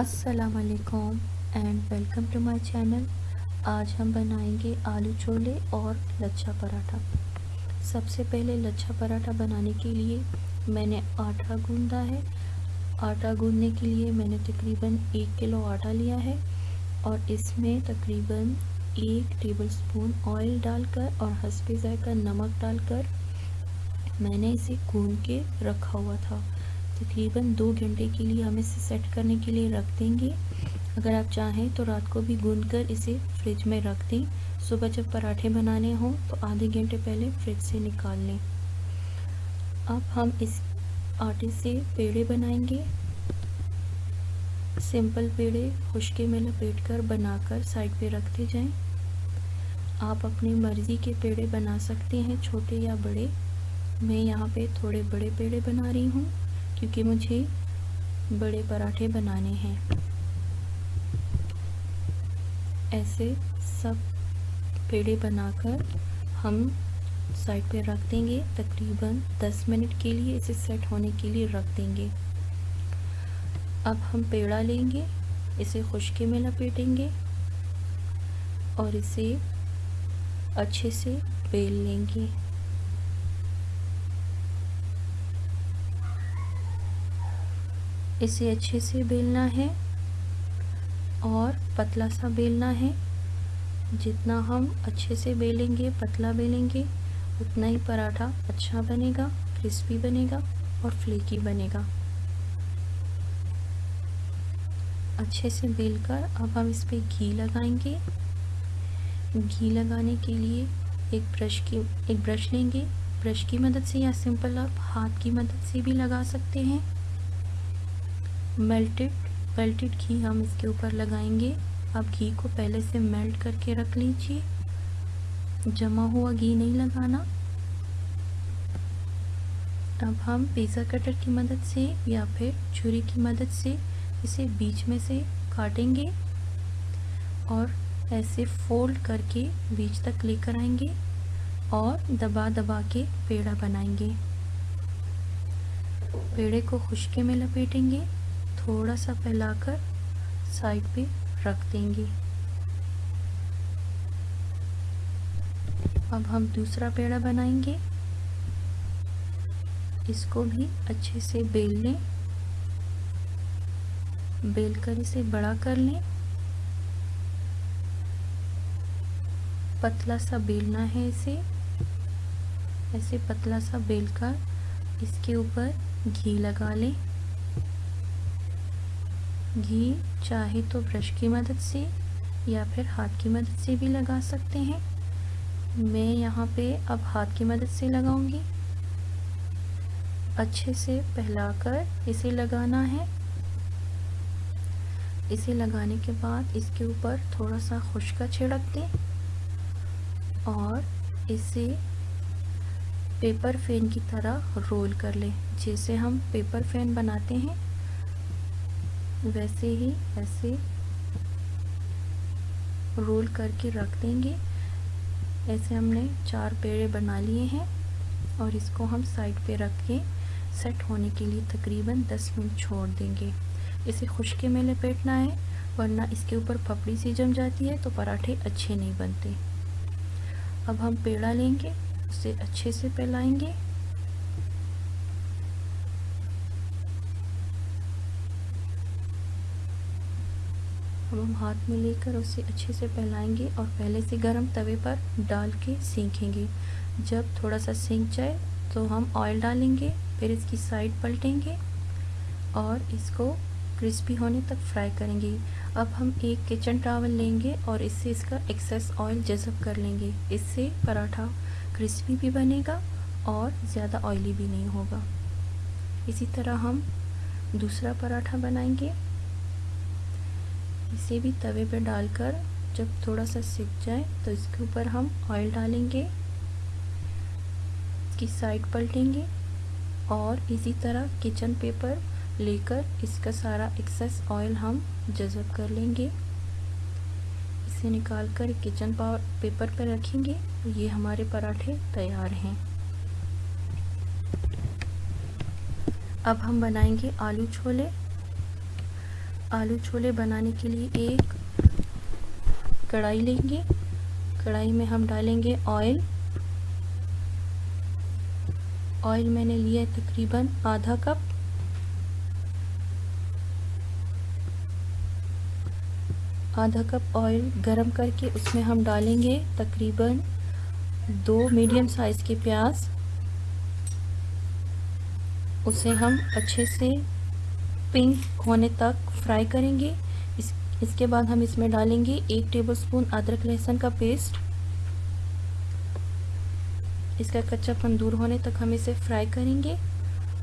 अस्सलाम वालेकुम and welcome to my channel आज हम बनाएँगे आलू छोले और लच्छा पराठा। सबसे पहले लच्छा पराठा बनाने के लिए मैंने आटा गूंदा है। आटा गूंदने के लिए मैंने तकरीबन एक किलो आटा लिया है और इसमें तकरीबन एक टेबलस्पून ऑयल डालकर और हंसपे जायका नमक डालकर मैंने इसे गूंद के रखा हुआ था। तकरीबन दो घंटे के लिए हम इसे सेट करने के लिए रख देंगे। अगर आप चाहें तो रात को भी गूंद कर इसे फ्रिज में रख दें। सुबह जब पराठे बनाने हों तो आधे घंटे पहले फ्रिज से निकाल लें। अब हम इस आटे से पेड़े बनाएँगे। सिंपल पेड़े खुशके में लपेट कर बनाकर साइड पे रखते जाएँ। आप अपनी मर्ज़ी के पेड़े बना सकते हैं, छोटे या बड़े। मैं यहाँ पे थोड़े बड़े पेड़े बना रही हूँ। क्योंकि मुझे बड़े पराठे बनाने हैं। ऐसे सब पेड़े बनाकर हम साइड पे रख देंगे। तकरीबन 10 मिनट के लिए इसे सेट होने के लिए रख देंगे। अब हम पेड़ा लेंगे, इसे खुशके में लपेटेंगे और इसे अच्छे से बेल लेंगे। इसे अच्छे से बेलना है और पतला सा बेलना है। जितना हम अच्छे से बेलेंगे, पतला बेलेंगे, उतना ही पराठा अच्छा बनेगा, क्रिस्पी बनेगा और फ्लेकी बनेगा। अच्छे से बेलकर अब हम इस पर घी लगाएँगे। घी लगाने के लिए एक ब्रश की, एक ब्रश लेंगे। ब्रश की मदद से या सिंपल आप हाथ की मदद से भी लगा सकते हैं। मेल्टेड मेल्टेड घी हम इसके ऊपर लगाएँगे। आप घी को पहले से मेल्ट करके रख लीजिए। जमा हुआ घी नहीं लगाना। अब हम पिज़्ज़ा कटर की मदद से या फिर छुरी की मदद से इसे बीच में से काटेंगे और ऐसे फोल्ड करके बीच तक लेकर आएँगे और दबा दबा के पेड़ा बनाएँगे। पेड़े को खुशके में लपेटेंगे। थोड़ा सा फैलाकर साइड पे रख देंगे। अब हम दूसरा पेड़ा बनाएँगे। इसको भी अच्छे से बेल लें। बेल कर इसे बड़ा कर लें। पतला सा बेलना है इसे। ऐसे पतला सा बेल कर इसके ऊपर घी लगा लें। घी, चाहे तो ब्रश की मदद से या फिर हाथ की मदद से भी लगा सकते हैं। मैं यहाँ पे अब हाथ की मदद से लगाऊँगी। अच्छे से फैलाकर इसे लगाना है। इसे लगाने के बाद इसके ऊपर थोड़ा सा खुशका छिड़क दें और इसे पेपर फ़ैन की तरह रोल कर लें, जैसे हम पेपर फ़ैन बनाते हैं। वैसे ही ऐसे रोल करके रख देंगे। ऐसे हमने चार पेड़े बना लिए हैं और इसको हम साइड पे रख के सेट होने के लिए तकरीबन 10 मिनट छोड़ देंगे। इसे खुशके में लपेटना है, वरना इसके ऊपर पपड़ी सी जम जाती है तो पराठे अच्छे नहीं बनते। अब हम पेड़ा लेंगे, उसे अच्छे से फैलाएँगे अब हम हाथ में लेकर उसे अच्छे से फैलाएँगे और पहले से गर्म तवे पर डाल के सीखेंगे जब थोड़ा सा सीख जाए तो हम ऑयल डालेंगे, फिर इसकी साइड पलटेंगे और इसको क्रिस्पी होने तक फ्राई करेंगे। अब हम एक किचन टावल लेंगे और इससे इसका एक्सेस ऑयल जज़ब कर लेंगे। इससे पराठा क्रिस्पी भी बनेगा और ज़्यादा ऑयली भी नहीं होगा। इसी तरह हम दूसरा पराठा बनाएँगे। इसे भी तवे पे डालकर जब थोड़ा सा सिक जाए तो इसके ऊपर हम ऑयल डालेंगे, इसकी साइड पलटेंगे और इसी तरह किचन पेपर लेकर इसका सारा एक्सेस ऑयल हम जज़ब कर लेंगे। इसे निकाल कर किचन पेपर पर रखेंगे। ये हमारे पराठे तैयार हैं। अब हम बनाएँगे आलू छोले। आलू छोले बनाने के लिए एक कढ़ाई लेंगे। कढ़ाई में हम डालेंगे ऑयल। ऑयल मैंने लिया है तकरीबन आधा कप। आधा कप ऑयल गरम करके उसमें हम डालेंगे तकरीबन दो मीडियम साइज़ के प्याज। उसे हम अच्छे से पिंक होने तक फ्राई करेंगे। इस, इसके बाद हम इसमें डालेंगे एक टेबलस्पून अदरक लहसुन का पेस्ट इसका कच्चापन दूर होने तक हम इसे फ्राई करेंगे।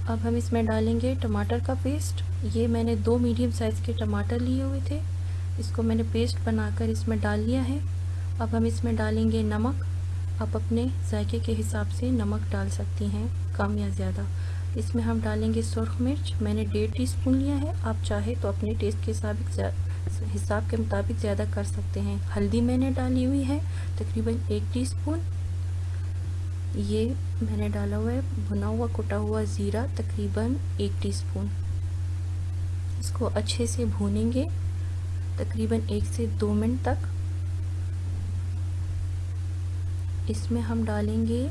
अब हम इसमें डालेंगे टमाटर का पेस्ट ये मैंने दो मीडियम साइज़ के टमाटर लिए हुए थे। इसको मैंने पेस्ट बनाकर इसमें डाल लिया है। अब हम इसमें डालेंगे नमक। आप अपने जायके के हिसाब से नमक डाल सकती हैं, कम या ज़्यादा। इसमें हम डालेंगे सुरख मिर्च। मैंने डेढ़ टी स्पून लिया है। आप चाहे तो अपने टेस्ट के हिसाब हिसाब के मुताबिक ज़्यादा कर सकते हैं। हल्दी मैंने डाली हुई है तकरीबन एक टीस्पून। ये मैंने डाला हुआ है, भुना हुआ, कुटा हुआ ज़ीरा तकरीबन एक टीस्पून। इसको अच्छे से भूनेंगे तकरीबन एक से दो मिनट तक। इसमें हम डालेंगे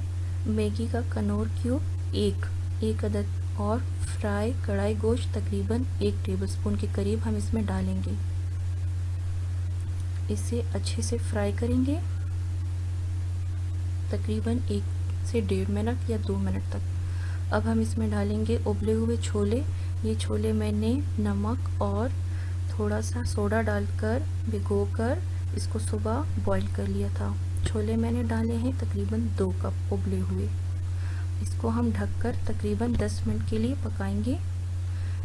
मैगी का कनौर क्यूब एक। एक अदद और फ्राई कढ़ाई गोश्त तकरीबन एक टेबलस्पून के करीब हम इसमें डालेंगे। इसे अच्छे से फ्राई करेंगे। तकरीबन एक से डेढ़ मिनट या दो मिनट तक। अब हम इसमें डालेंगे उबले हुए छोले। ये छोले मैंने नमक और थोड़ा सा सोडा डालकर भिगोकर इसको सुबह बॉईल कर लिया था। छोले मैंने डाले हैं तकरीबन दो कप उबले हुए। इसको हम ढककर तकरीबन 10 मिनट के लिए पकाएँगे।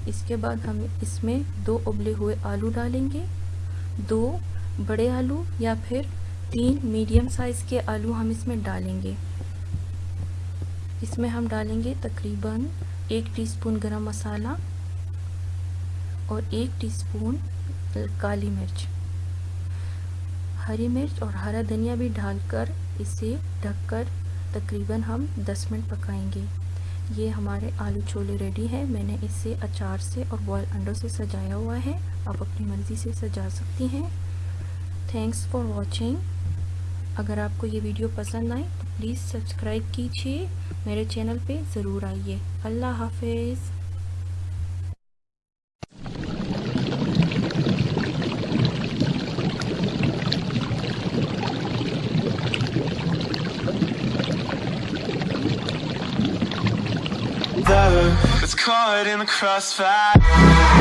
इसके बाद हम इसमें दो उबले हुए आलू डालेंगे। दो बड़े आलू या फिर तीन मीडियम साइज़ के आलू हम इसमें डालेंगे। इसमें हम डालेंगे तकरीबन एक टीस्पून गरम मसाला और एक टीस्पून काली मिर्च। हरी मिर्च और हरा धनिया भी डालकर इसे ढककर तकरीबन हम 10 मिनट पकाएँगे। ये हमारे आलू छोले रेडी है। मैंने इसे अचार से और बॉयल अंडों से सजाया हुआ है। आप अपनी मर्ज़ी से सजा सकती हैं। थैंक्स फॉर वॉचिंग अगर आपको ये वीडियो पसंद आए तो प्लीज़ सब्सक्राइब कीजिए। मेरे चैनल पे ज़रूर आइए। अल्लाह हाफिज़। Caught in the crossfire